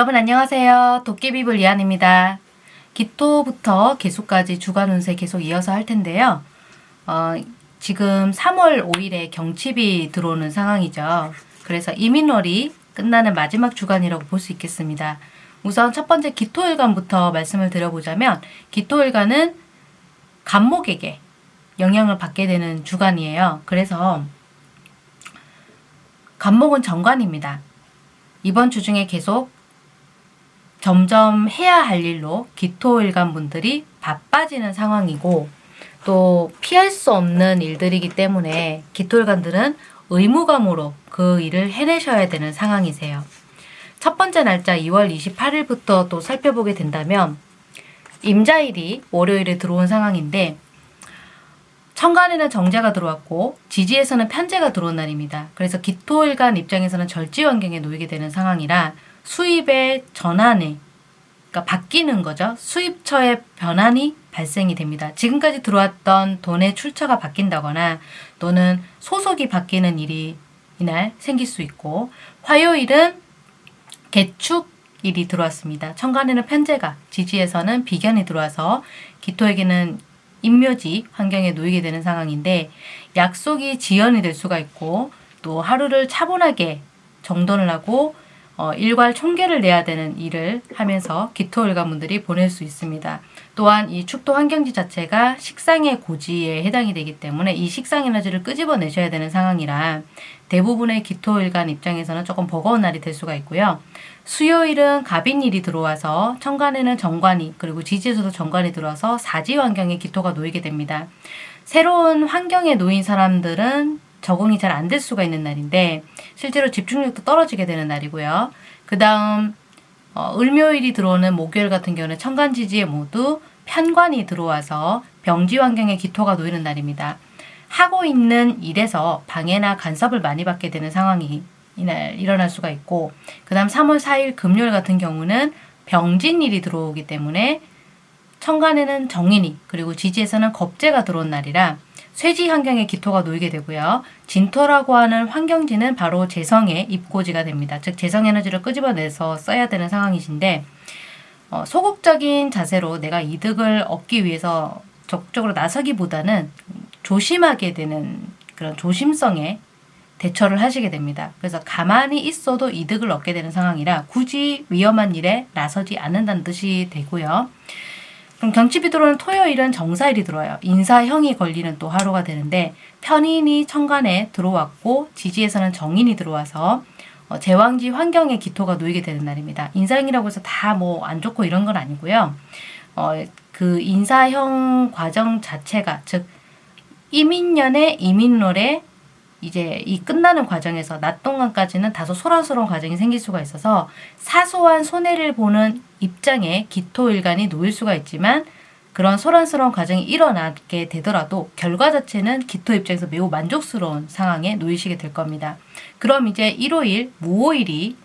여러분 안녕하세요. 도깨비불 이한입니다. 기토부터 개수까지 주간 운세 계속 이어서 할 텐데요. 어, 지금 3월 5일에 경칩이 들어오는 상황이죠. 그래서 이민월이 끝나는 마지막 주간이라고 볼 수 있겠습니다. 우선 첫 번째 기토일간부터 말씀을 드려보자면 기토일간은 간목에게 영향을 받게 되는 주간이에요. 그래서 간목은 정관입니다. 이번 주 중에 계속 점점 해야 할 일로 기토일간 분들이 바빠지는 상황이고 또 피할 수 없는 일들이기 때문에 기토일간들은 의무감으로 그 일을 해내셔야 되는 상황이세요. 첫 번째 날짜 2월 28일부터 또 살펴보게 된다면 임자일이 월요일에 들어온 상황인데 천간에는 정제가 들어왔고 지지에서는 편제가 들어온 날입니다. 그래서 기토일간 입장에서는 절지 환경에 놓이게 되는 상황이라 수입의 전환에 그러니까 바뀌는 거죠. 수입처의 변환이 발생이 됩니다. 지금까지 들어왔던 돈의 출처가 바뀐다거나 또는 소속이 바뀌는 일이 이날 생길 수 있고 화요일은 개축일이 들어왔습니다. 천간에는 편제가, 지지에서는 비견이 들어와서 기토에게는 인묘지 환경에 놓이게 되는 상황인데 약속이 지연이 될 수가 있고 또 하루를 차분하게 정돈을 하고 어, 일괄 총계를 내야 되는 일을 하면서 기토일관분들이 보낼 수 있습니다. 또한 이 축토 환경지 자체가 식상의 고지에 해당이 되기 때문에 이 식상 에너지를 끄집어내셔야 되는 상황이라 대부분의 기토일간 입장에서는 조금 버거운 날이 될 수가 있고요. 수요일은 갑인일이 들어와서 천간에는 정관이 그리고 지지에서도 정관이 들어와서 사지 환경에 기토가 놓이게 됩니다. 새로운 환경에 놓인 사람들은 적응이 잘 안 될 수가 있는 날인데 실제로 집중력도 떨어지게 되는 날이고요. 그 다음 어, 을묘일이 들어오는 목요일 같은 경우는 천간지지에 모두 편관이 들어와서 병지 환경에 기토가 놓이는 날입니다. 하고 있는 일에서 방해나 간섭을 많이 받게 되는 상황이 이날 일어날 수가 있고 그 다음 3월 4일 금요일 같은 경우는 병진일이 들어오기 때문에 천간에는 정인이 그리고 지지에서는 겁재가 들어온 날이라 쇠지 환경에 기토가 놓이게 되고요. 진토라고 하는 환경지는 바로 재성의 입고지가 됩니다. 즉 재성 에너지를 끄집어내서 써야 되는 상황이신데 어, 소극적인 자세로 내가 이득을 얻기 위해서 적극적으로 나서기보다는 조심하게 되는 그런 조심성에 대처를 하시게 됩니다. 그래서 가만히 있어도 이득을 얻게 되는 상황이라 굳이 위험한 일에 나서지 않는다는 뜻이 되고요. 그럼 경칩이 들어오는 토요일은 정사일이 들어와요. 인사형이 걸리는 또 하루가 되는데 편인이 천간에 들어왔고 지지에서는 정인이 들어와서 어, 제왕지 환경에 기토가 놓이게 되는 날입니다. 인사형이라고 해서 다 뭐 안 좋고 이런 건 아니고요. 어, 그 인사형 과정 자체가 즉 이민년의 이민롤에 이제 이 끝나는 과정에서 낮 동안까지는 다소 소란스러운 과정이 생길 수가 있어서 사소한 손해를 보는 입장에 기토일간이 놓일 수가 있지만 그런 소란스러운 과정이 일어나게 되더라도 결과 자체는 기토 입장에서 매우 만족스러운 상황에 놓이시게 될 겁니다. 그럼 이제 일요일, 무오일이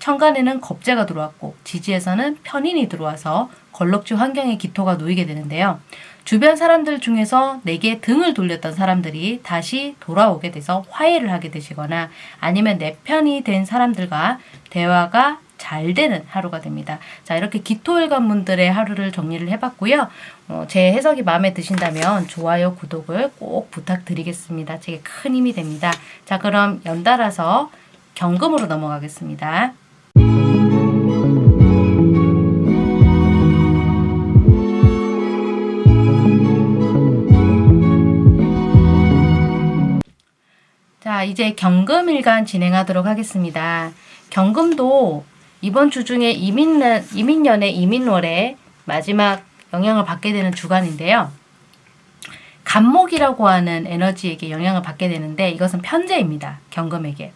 천간에는 겁재가 들어왔고 지지에서는 편인이 들어와서 걸럭지 환경에 기토가 놓이게 되는데요. 주변 사람들 중에서 내게 등을 돌렸던 사람들이 다시 돌아오게 돼서 화해를 하게 되시거나 아니면 내 편이 된 사람들과 대화가 잘 되는 하루가 됩니다. 자 이렇게 기토일관 분들의 하루를 정리를 해봤고요. 어, 제 해석이 마음에 드신다면 좋아요, 구독을 꼭 부탁드리겠습니다. 제게 큰 힘이 됩니다. 자 그럼 연달아서 경금으로 넘어가겠습니다. 자, 이제 경금 일간 진행하도록 하겠습니다. 경금도 이번 주 중에 이민년, 이민년의 이민월에 마지막 영향을 받게 되는 주간인데요. 간목이라고 하는 에너지에게 영향을 받게 되는데 이것은 편제입니다. 경금에게.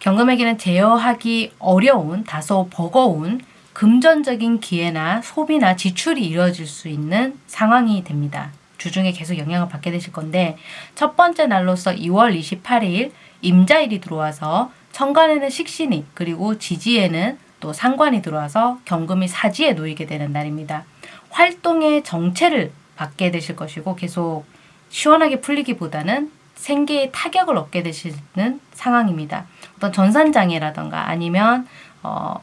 경금에게는 제어하기 어려운 다소 버거운 금전적인 기회나 소비나 지출이 이루어질 수 있는 상황이 됩니다. 주중에 계속 영향을 받게 되실 건데 첫 번째 날로서 2월 28일 임자일이 들어와서 천간에는 식신이 그리고 지지에는 또 상관이 들어와서 경금이 사지에 놓이게 되는 날입니다. 활동의 정체를 받게 되실 것이고 계속 시원하게 풀리기보다는 생계에 타격을 얻게 되시는 상황입니다. 어떤 전산장애라던가 아니면 어,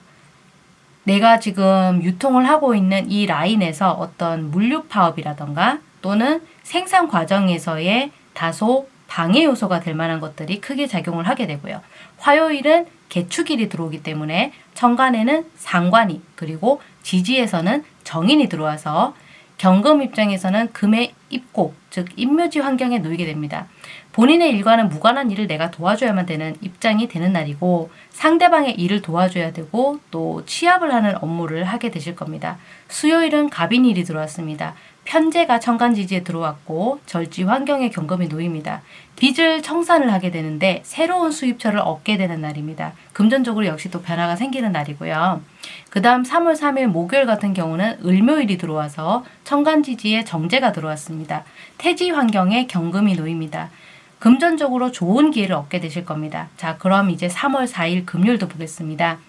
내가 지금 유통을 하고 있는 이 라인에서 어떤 물류 파업이라던가 또는 생산 과정에서의 다소 방해 요소가 될 만한 것들이 크게 작용을 하게 되고요. 화요일은 개축일이 들어오기 때문에 천간에는 상관이 그리고 지지에서는 정인이 들어와서 경금 입장에서는 금의 입고 즉 임묘지 환경에 놓이게 됩니다. 본인의 일과는 무관한 일을 내가 도와줘야만 되는 입장이 되는 날이고 상대방의 일을 도와줘야 되고 또 취합을 하는 업무를 하게 되실 겁니다. 수요일은 갑인일이 들어왔습니다. 편제가 천간지지에 들어왔고 절지 환경에 경금이 놓입니다. 빚을 청산을 하게 되는데 새로운 수입처를 얻게 되는 날입니다. 금전적으로 역시 또 변화가 생기는 날이고요. 그 다음 3월 3일 목요일 같은 경우는 을묘일이 들어와서 천간지지에 정제가 들어왔습니다. 태지 환경에 경금이 놓입니다. 금전적으로 좋은 기회를 얻게 되실 겁니다. 자, 그럼 이제 3월 4일 금요일도 보겠습니다.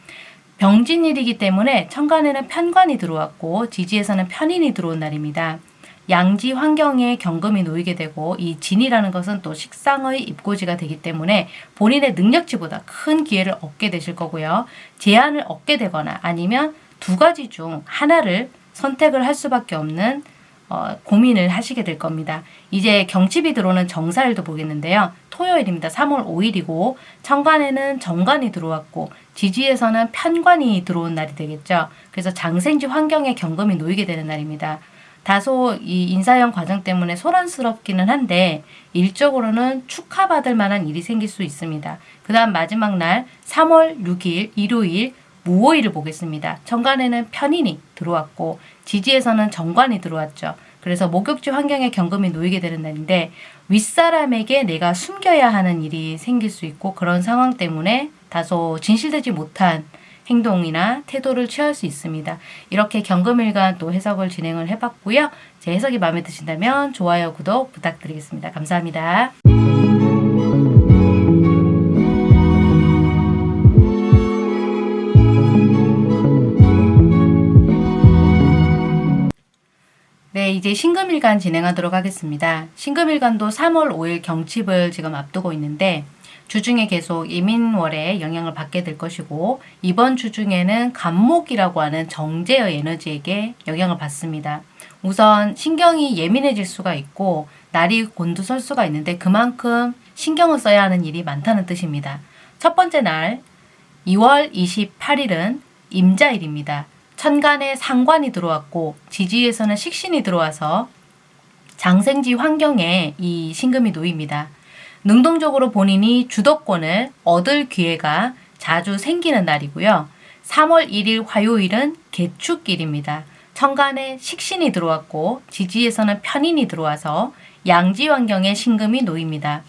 병진일이기 때문에 천간에는 편관이 들어왔고 지지에서는 편인이 들어온 날입니다. 양지 환경에 경금이 놓이게 되고 이 진이라는 것은 또 식상의 입고지가 되기 때문에 본인의 능력치보다 큰 기회를 얻게 되실 거고요. 제한을 얻게 되거나 아니면 두 가지 중 하나를 선택을 할 수밖에 없는 어, 고민을 하시게 될 겁니다. 이제 경칩이 들어오는 정사일도 보겠는데요. 토요일입니다. 3월 5일이고 천간에는 정관이 들어왔고 지지에서는 편관이 들어온 날이 되겠죠. 그래서 장생지 환경에 경금이 놓이게 되는 날입니다. 다소 이 인사형 과정 때문에 소란스럽기는 한데 일적으로는 축하받을 만한 일이 생길 수 있습니다. 그 다음 마지막 날 3월 6일 일요일 무오일을 보겠습니다. 정관에는 편인이 들어왔고 지지에서는 정관이 들어왔죠. 그래서 목욕지 환경에 경금이 놓이게 되는 날인데 윗사람에게 내가 숨겨야 하는 일이 생길 수 있고 그런 상황 때문에 다소 진실되지 못한 행동이나 태도를 취할 수 있습니다. 이렇게 경금일간 또 해석을 진행을 해봤고요. 제 해석이 마음에 드신다면 좋아요, 구독 부탁드리겠습니다. 감사합니다. 네, 이제 신금일간 진행하도록 하겠습니다. 신금일간도 3월 5일 경칩을 지금 앞두고 있는데 주중에 계속 예민월에 영향을 받게 될 것이고 이번 주중에는 간목이라고 하는 정제의 에너지에게 영향을 받습니다. 우선 신경이 예민해질 수가 있고 날이 곤두설 수가 있는데 그만큼 신경을 써야 하는 일이 많다는 뜻입니다. 첫 번째 날 2월 28일은 임자일입니다. 천간에 상관이 들어왔고 지지에서는 식신이 들어와서 장생지 환경에 이 신금이 놓입니다. 능동적으로 본인이 주도권을 얻을 기회가 자주 생기는 날이고요. 3월 1일 화요일은 개축일입니다. 천간에 식신이 들어왔고 지지에서는 편인이 들어와서 양지 환경에 신금이 놓입니다.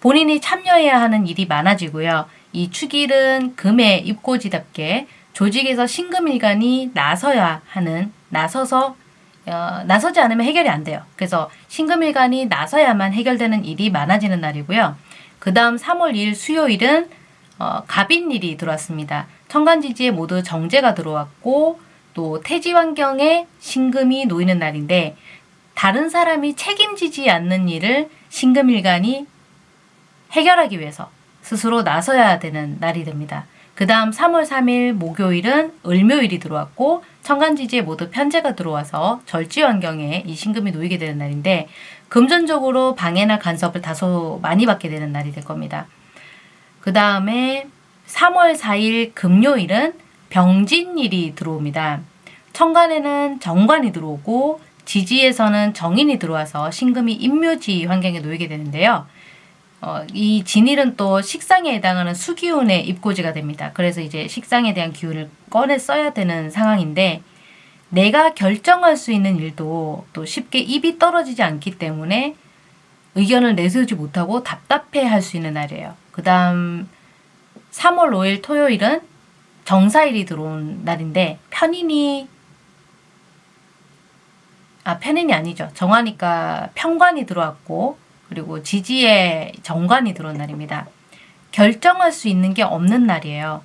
본인이 참여해야 하는 일이 많아지고요. 이 축일은 금의 입고지답게 조직에서 신금일간이 나서야 하는 나서서 어, 나서지 않으면 해결이 안 돼요. 그래서 신금일간이 나서야만 해결되는 일이 많아지는 날이고요. 그 다음 3월 2일 수요일은 어, 갑인일이 들어왔습니다. 천간지지에 모두 정제가 들어왔고 또 태지 환경에 신금이 놓이는 날인데 다른 사람이 책임지지 않는 일을 신금일간이 해결하기 위해서 스스로 나서야 되는 날이 됩니다. 그 다음 3월 3일 목요일은 을묘일이 들어왔고 천간지지에 모두 편제가 들어와서 절지 환경에 이 신금이 놓이게 되는 날인데 금전적으로 방해나 간섭을 다소 많이 받게 되는 날이 될 겁니다. 그 다음에 3월 4일 금요일은 병진일이 들어옵니다. 천간에는 정관이 들어오고 지지에서는 정인이 들어와서 신금이 임묘지 환경에 놓이게 되는데요. 어, 이 진일은 또 식상에 해당하는 수기운의 입고지가 됩니다. 그래서 이제 식상에 대한 기운을 꺼내 써야 되는 상황인데 내가 결정할 수 있는 일도 또 쉽게 입이 떨어지지 않기 때문에 의견을 내세우지 못하고 답답해 할 수 있는 날이에요. 그 다음 3월 5일 토요일은 정사일이 들어온 날인데 편인이 아 편인이 아니죠. 정하니까 편관이 들어왔고 그리고 지지에 정관이 들어온 날입니다. 결정할 수 있는 게 없는 날이에요.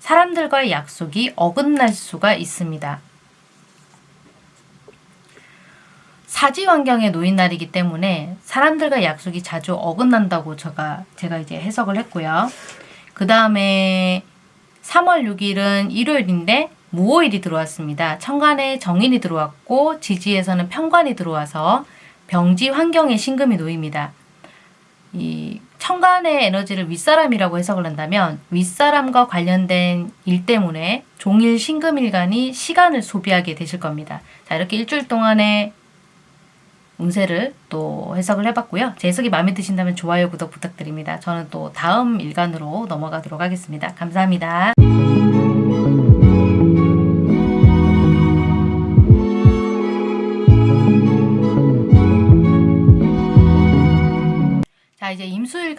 사람들과의 약속이 어긋날 수가 있습니다. 사지 환경에 놓인 날이기 때문에 사람들과 약속이 자주 어긋난다고 제가, 제가 이제 해석을 했고요. 그 다음에 3월 6일은 일요일인데 무오일이 들어왔습니다. 천간에 정인이 들어왔고 지지에서는 편관이 들어와서 병지 환경에 신금이 놓입니다. 이 천간의 에너지를 윗사람이라고 해석을 한다면 윗사람과 관련된 일 때문에 종일 신금일간이 시간을 소비하게 되실 겁니다. 자 이렇게 일주일 동안의 운세를 또 해석을 해봤고요. 제 해석이 마음에 드신다면 좋아요, 구독 부탁드립니다. 저는 또 다음 일간으로 넘어가도록 하겠습니다. 감사합니다.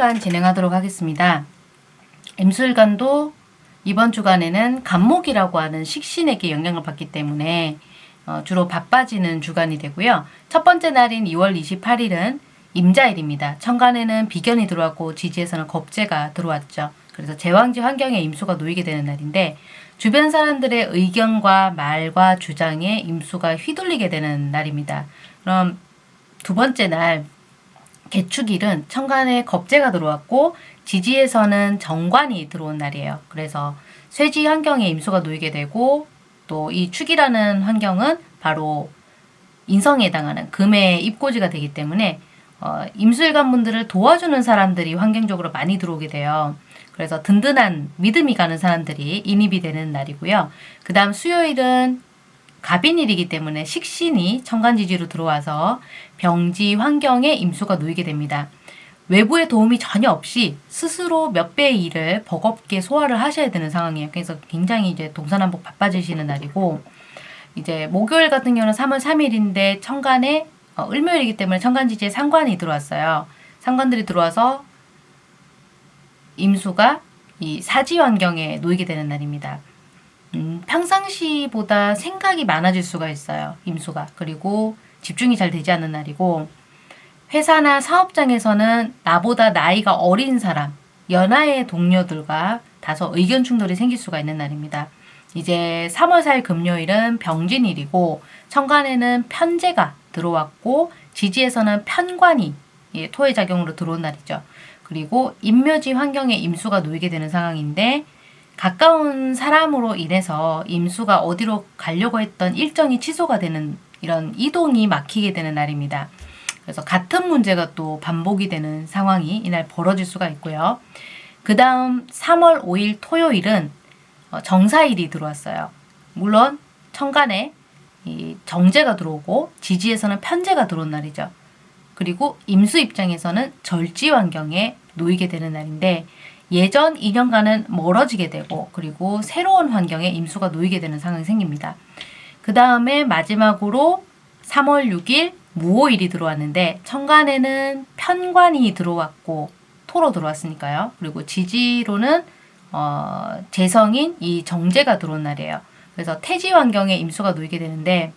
1주간 진행하도록 하겠습니다. 임술관도 이번 주간에는 간목이라고 하는 식신에게 영향을 받기 때문에 어, 주로 바빠지는 주간이 되고요. 첫 번째 날인 2월 28일은 임자일입니다. 천간에는 비견이 들어왔고 지지에서는 겁재가 들어왔죠. 그래서 제왕지 환경에 임수가 놓이게 되는 날인데 주변 사람들의 의견과 말과 주장에 임수가 휘둘리게 되는 날입니다. 그럼 두 번째 날 개축일은 천간에 겁재가 들어왔고 지지에서는 정관이 들어온 날이에요. 그래서 쇠지 환경에 임수가 놓이게 되고 또 이 축이라는 환경은 바로 인성에 해당하는 금의 입고지가 되기 때문에 어, 임술관 분들을 도와주는 사람들이 환경적으로 많이 들어오게 돼요. 그래서 든든한 믿음이 가는 사람들이 인입이 되는 날이고요. 그 다음 수요일은 갑인일이기 때문에 식신이 천간지지로 들어와서 병지 환경에 임수가 놓이게 됩니다. 외부의 도움이 전혀 없이 스스로 몇 배의 일을 버겁게 소화를 하셔야 되는 상황이에요. 그래서 굉장히 이제 동서남북 바빠지시는 날이고 이제 목요일 같은 경우는 3월 3일인데 천간에 어, 을묘일이기 때문에 천간지지에 상관이 들어왔어요. 상관들이 들어와서 임수가 이 사지 환경에 놓이게 되는 날입니다. 음, 평상시보다 생각이 많아질 수가 있어요. 임수가. 그리고 집중이 잘 되지 않는 날이고 회사나 사업장에서는 나보다 나이가 어린 사람, 연하의 동료들과 다소 의견 충돌이 생길 수가 있는 날입니다. 이제 3월 4일 금요일은 병진일이고 천간에는 편제가 들어왔고 지지에서는 편관이 예, 토의 작용으로 들어온 날이죠. 그리고 임묘지 환경에 임수가 놓이게 되는 상황인데 가까운 사람으로 인해서 임수가 어디로 가려고 했던 일정이 취소가 되는 이런 이동이 막히게 되는 날입니다. 그래서 같은 문제가 또 반복이 되는 상황이 이날 벌어질 수가 있고요. 그 다음 3월 5일 토요일은 어, 정사일이 들어왔어요. 물론 천간에 이 정제가 들어오고 지지에서는 편제가 들어온 날이죠. 그리고 임수 입장에서는 절지 환경에 놓이게 되는 날인데 예전 2년간은 멀어지게 되고 그리고 새로운 환경에 임수가 놓이게 되는 상황이 생깁니다. 그 다음에 마지막으로 3월 6일 무오일이 들어왔는데 천간에는 편관이 들어왔고 토로 들어왔으니까요. 그리고 지지로는 어, 재성인 이 정제가 들어온 날이에요. 그래서 태지 환경에 임수가 놓이게 되는데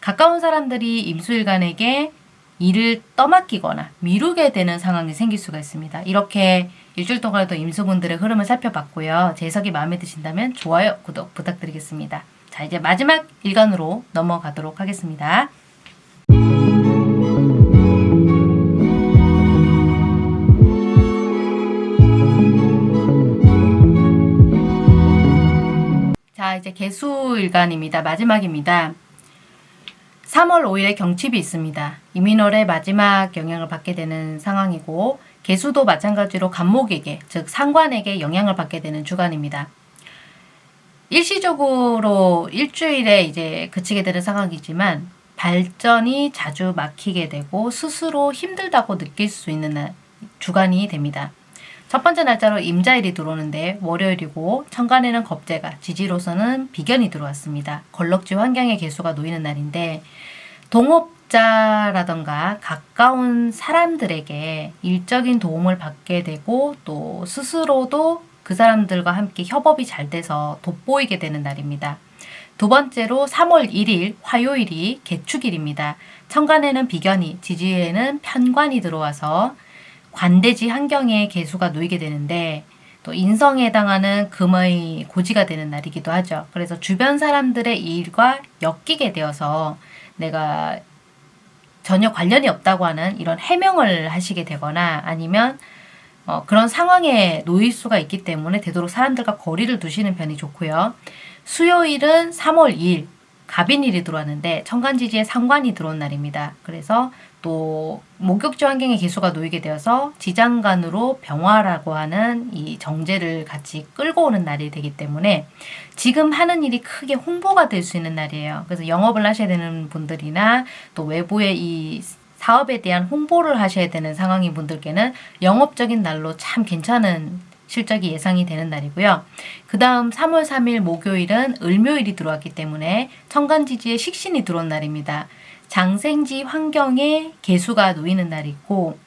가까운 사람들이 임수일간에게 일을 떠맡기거나 미루게 되는 상황이 생길 수가 있습니다. 이렇게 일주일 동안도 임수분들의 흐름을 살펴봤고요. 제 해석이 마음에 드신다면 좋아요, 구독 부탁드리겠습니다. 자 이제 마지막 일간으로 넘어가도록 하겠습니다. 자 이제 개수일간입니다. 마지막입니다. 3월 5일에 경칩이 있습니다. 이민월의 마지막 영향을 받게 되는 상황이고 개수도 마찬가지로 간목에게 즉 상관에게 영향을 받게 되는 주간입니다. 일시적으로 일주일에 이제 그치게 되는 상황이지만 발전이 자주 막히게 되고 스스로 힘들다고 느낄 수 있는 주간이 됩니다. 첫 번째 날짜로 임자일이 들어오는데 월요일이고 천간에는 겁재가 지지로서는 비견이 들어왔습니다. 걸럭지 환경의 개수가 놓이는 날인데 동업 자라던가 가까운 사람들에게 일적인 도움을 받게 되고 또 스스로도 그 사람들과 함께 협업이 잘 돼서 돋보이게 되는 날입니다. 두 번째로 3월 1일 화요일이 개축일입니다. 천간에는 비견이, 지지에는 편관이 들어와서 관대지 환경에 개수가 놓이게 되는데 또 인성에 해당하는 금의 고지가 되는 날이기도 하죠. 그래서 주변 사람들의 일과 엮이게 되어서 내가 전혀 관련이 없다고 하는 이런 해명을 하시게 되거나 아니면 어, 그런 상황에 놓일 수가 있기 때문에 되도록 사람들과 거리를 두시는 편이 좋고요. 수요일은 3월 2일 갑인일이 들어왔는데 천간지지에 상관이 들어온 날입니다. 그래서 또 목욕지 환경의 개수가 놓이게 되어서 지장간으로 병화라고 하는 이 정제를 같이 끌고 오는 날이 되기 때문에 지금 하는 일이 크게 홍보가 될 수 있는 날이에요. 그래서 영업을 하셔야 되는 분들이나 또 외부의 이 사업에 대한 홍보를 하셔야 되는 상황인 분들께는 영업적인 날로 참 괜찮은 실적이 예상이 되는 날이고요. 그 다음 3월 3일 목요일은 을묘일이 들어왔기 때문에 천간지지에 식신이 들어온 날입니다. 장생지 환경에 개수가 놓이는 날이고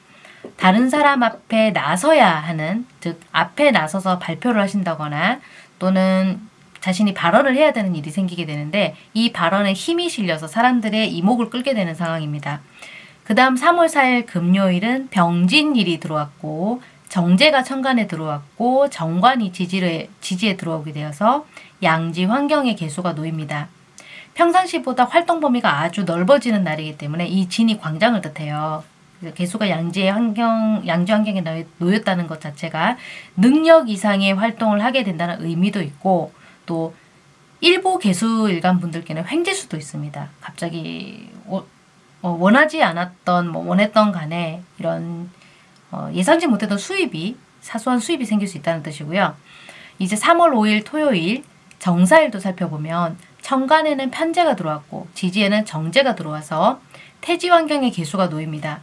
다른 사람 앞에 나서야 하는 즉 앞에 나서서 발표를 하신다거나 또는 자신이 발언을 해야 되는 일이 생기게 되는데 이 발언에 힘이 실려서 사람들의 이목을 끌게 되는 상황입니다. 그 다음 3월 4일 금요일은 병진일이 들어왔고 정제가 천간에 들어왔고 정관이 지지에, 지지에 들어오게 되어서 양지 환경의 개수가 놓입니다. 평상시보다 활동 범위가 아주 넓어지는 날이기 때문에 이 진이 광장을 뜻해요. 개수가 양지의 환경, 양지 환경에 놓였다는 것 자체가 능력 이상의 활동을 하게 된다는 의미도 있고 또 일부 개수 일간 분들께는 횡재수도 있습니다. 갑자기 어, 원하지 않았던 뭐 원했던 간에 이런 어, 예상치 못했던 수입이 사소한 수입이 생길 수 있다는 뜻이고요. 이제 3월 5일 토요일 정사일도 살펴보면 천간에는 편제가 들어왔고 지지에는 정제가 들어와서 태지 환경의 개수가 놓입니다.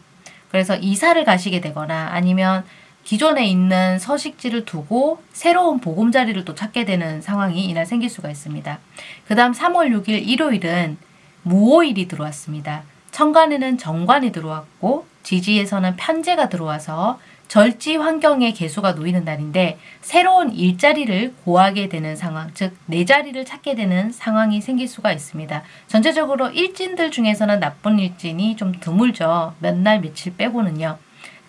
그래서 이사를 가시게 되거나 아니면 기존에 있는 서식지를 두고 새로운 보금자리를 또 찾게 되는 상황이 이날 생길 수가 있습니다. 그 다음 3월 6일 일요일은 무오일이 들어왔습니다. 천간에는 정관이 들어왔고 지지에서는 편제가 들어와서 절지 환경의 개수가 놓이는 날인데 새로운 일자리를 구하게 되는 상황, 즉 내 자리를 찾게 되는 상황이 생길 수가 있습니다. 전체적으로 일진들 중에서는 나쁜 일진이 좀 드물죠. 몇 날 며칠 빼고는요.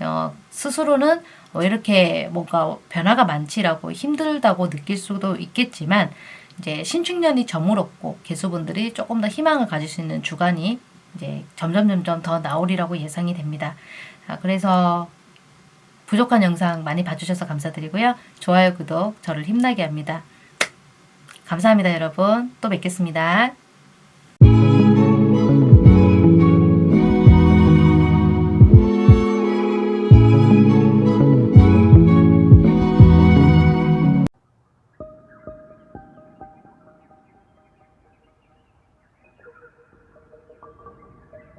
어, 스스로는 어, 이렇게 뭔가 변화가 많지라고 힘들다고 느낄 수도 있겠지만 이제 신축년이 저물었고 개수분들이 조금 더 희망을 가질 수 있는 주간이 이제 점점 점점 더 나오리라고 예상이 됩니다. 아, 그래서 부족한 영상 많이 봐주셔서 감사드리고요. 좋아요, 구독 저를 힘나게 합니다. 감사합니다, 여러분. 또 뵙겠습니다.